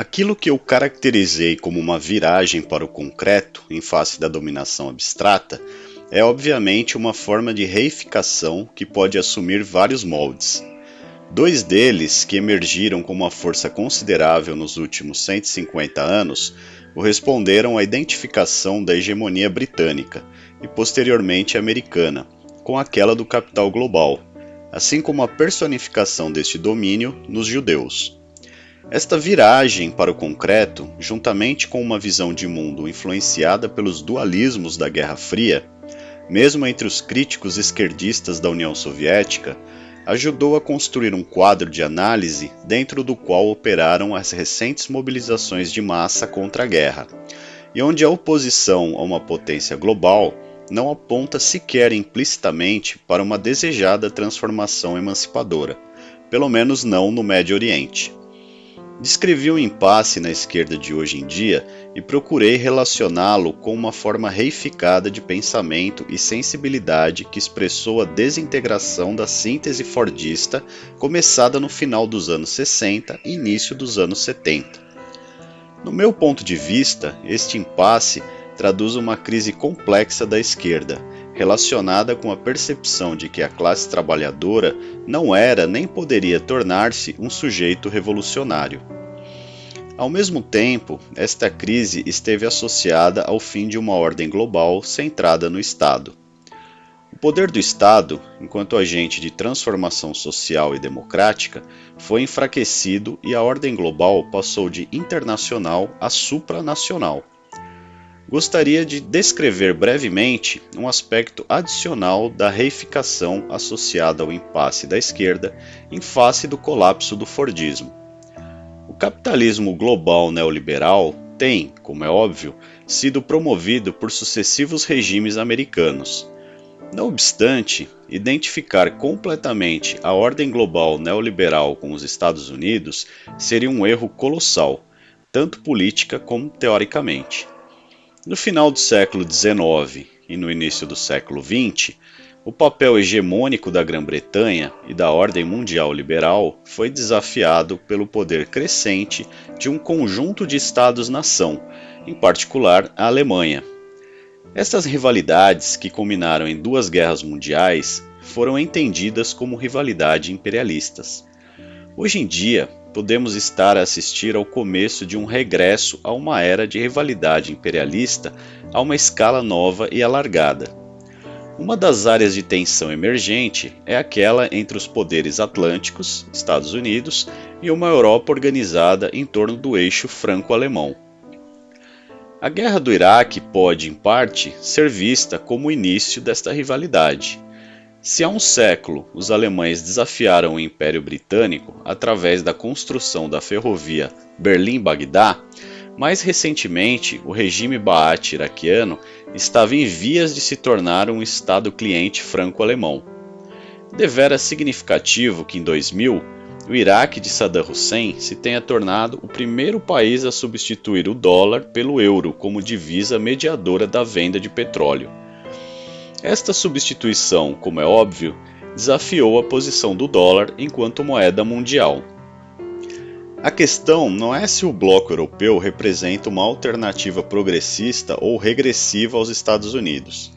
Aquilo que eu caracterizei como uma viragem para o concreto em face da dominação abstrata é obviamente uma forma de reificação que pode assumir vários moldes. Dois deles, que emergiram com uma força considerável nos últimos 150 anos, corresponderam à identificação da hegemonia britânica e posteriormente americana com aquela do capital global, assim como a personificação deste domínio nos judeus. Esta viragem para o concreto, juntamente com uma visão de mundo influenciada pelos dualismos da Guerra Fria, mesmo entre os críticos esquerdistas da União Soviética, ajudou a construir um quadro de análise dentro do qual operaram as recentes mobilizações de massa contra a guerra, e onde a oposição a uma potência global não aponta sequer implicitamente para uma desejada transformação emancipadora, pelo menos não no Médio Oriente. Descrevi o impasse na esquerda de hoje em dia e procurei relacioná-lo com uma forma reificada de pensamento e sensibilidade que expressou a desintegração da síntese fordista começada no final dos anos 60 e início dos anos 70. No meu ponto de vista, este impasse traduz uma crise complexa da esquerda, relacionada com a percepção de que a classe trabalhadora não era nem poderia tornar-se um sujeito revolucionário. Ao mesmo tempo, esta crise esteve associada ao fim de uma ordem global centrada no Estado. O poder do Estado, enquanto agente de transformação social e democrática, foi enfraquecido e a ordem global passou de internacional a supranacional gostaria de descrever brevemente um aspecto adicional da reificação associada ao impasse da esquerda em face do colapso do Fordismo. O capitalismo global neoliberal tem, como é óbvio, sido promovido por sucessivos regimes americanos. Não obstante, identificar completamente a ordem global neoliberal com os Estados Unidos seria um erro colossal, tanto política como teoricamente. No final do século XIX e no início do século XX, o papel hegemônico da Grã-Bretanha e da ordem mundial liberal foi desafiado pelo poder crescente de um conjunto de estados-nação, em particular a Alemanha. Estas rivalidades, que culminaram em duas guerras mundiais, foram entendidas como rivalidades imperialistas. Hoje em dia, podemos estar a assistir ao começo de um regresso a uma era de rivalidade imperialista a uma escala nova e alargada. Uma das áreas de tensão emergente é aquela entre os poderes atlânticos, Estados Unidos, e uma Europa organizada em torno do eixo franco-alemão. A Guerra do Iraque pode, em parte, ser vista como o início desta rivalidade. Se há um século os alemães desafiaram o Império Britânico através da construção da ferrovia Berlim-Bagdá, mais recentemente o regime Baath iraquiano estava em vias de se tornar um Estado cliente franco-alemão. Devera significativo que em 2000 o Iraque de Saddam Hussein se tenha tornado o primeiro país a substituir o dólar pelo euro como divisa mediadora da venda de petróleo. Esta substituição, como é óbvio, desafiou a posição do dólar enquanto moeda mundial. A questão não é se o bloco europeu representa uma alternativa progressista ou regressiva aos Estados Unidos.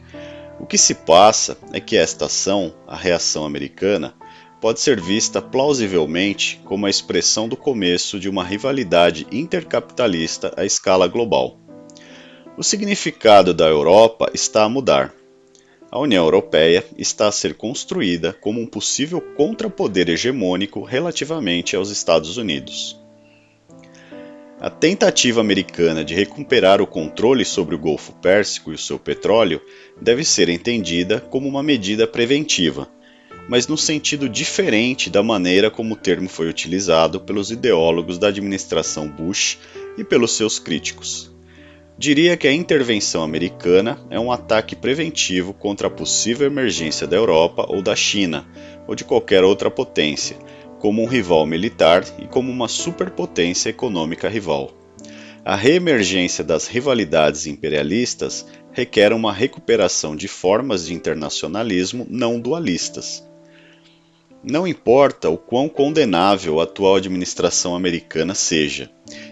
O que se passa é que esta ação, a reação americana, pode ser vista plausivelmente como a expressão do começo de uma rivalidade intercapitalista à escala global. O significado da Europa está a mudar a União Europeia está a ser construída como um possível contrapoder hegemônico relativamente aos Estados Unidos. A tentativa americana de recuperar o controle sobre o Golfo Pérsico e o seu petróleo deve ser entendida como uma medida preventiva, mas no sentido diferente da maneira como o termo foi utilizado pelos ideólogos da administração Bush e pelos seus críticos. Diria que a intervenção americana é um ataque preventivo contra a possível emergência da Europa ou da China, ou de qualquer outra potência, como um rival militar e como uma superpotência econômica rival. A reemergência das rivalidades imperialistas requer uma recuperação de formas de internacionalismo não dualistas. Não importa o quão condenável a atual administração americana seja,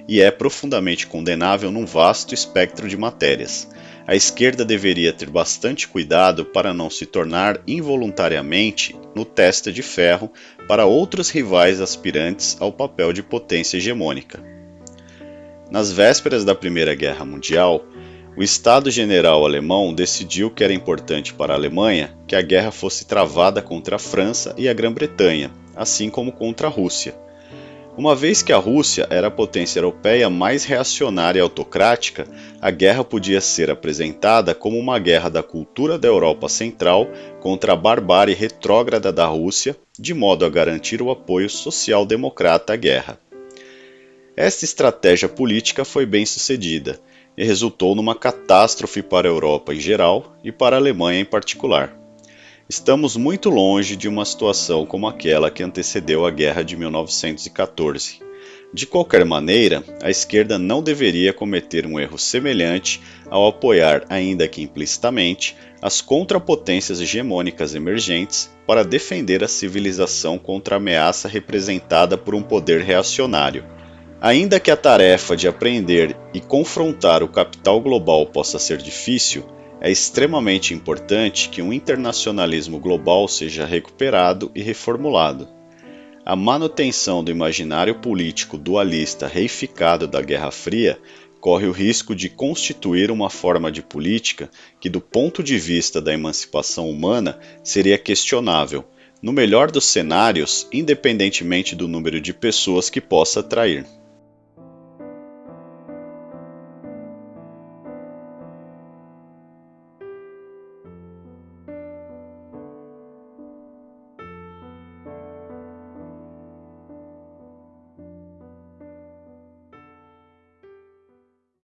e é profundamente condenável num vasto espectro de matérias. A esquerda deveria ter bastante cuidado para não se tornar involuntariamente no testa de ferro para outros rivais aspirantes ao papel de potência hegemônica. Nas vésperas da Primeira Guerra Mundial, o Estado-General alemão decidiu que era importante para a Alemanha que a guerra fosse travada contra a França e a Grã-Bretanha, assim como contra a Rússia. Uma vez que a Rússia era a potência europeia mais reacionária e autocrática, a guerra podia ser apresentada como uma guerra da cultura da Europa Central contra a barbárie retrógrada da Rússia, de modo a garantir o apoio social-democrata à guerra. Esta estratégia política foi bem sucedida e resultou numa catástrofe para a Europa em geral e para a Alemanha em particular. Estamos muito longe de uma situação como aquela que antecedeu a Guerra de 1914. De qualquer maneira, a esquerda não deveria cometer um erro semelhante ao apoiar, ainda que implicitamente, as contrapotências hegemônicas emergentes para defender a civilização contra a ameaça representada por um poder reacionário. Ainda que a tarefa de aprender e confrontar o capital global possa ser difícil, é extremamente importante que um internacionalismo global seja recuperado e reformulado. A manutenção do imaginário político dualista reificado da Guerra Fria corre o risco de constituir uma forma de política que, do ponto de vista da emancipação humana, seria questionável, no melhor dos cenários, independentemente do número de pessoas que possa atrair.